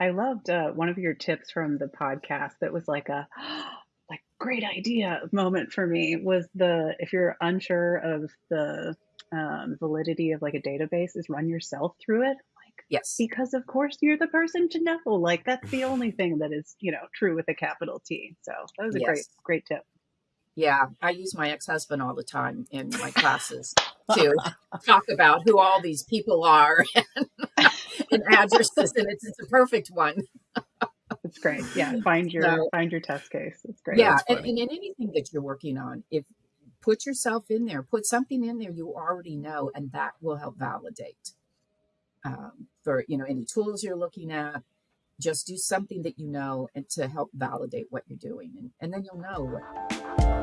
I loved, uh, one of your tips from the podcast that was like a, like, great idea moment for me was the if you're unsure of the, um, validity of, like, a database is run yourself through it, like, Yes. because of course you're the person to know, like, that's the only thing that is, you know, true with a capital T. So, that was a great, Yes. great tip. Yeah, I use my ex-husband all the time in my classes to talk about who all these people are and, and addresses, and it's, it's a perfect one. It's great. Yeah, find your So, find your test case. It's great. yeah, and, and in anything that you're working on, if put yourself in there, put something in there you already know, and that will help validate. Um, for you know any tools you're looking at, just do something that you know and to help validate what you're doing, and, and then you'll know what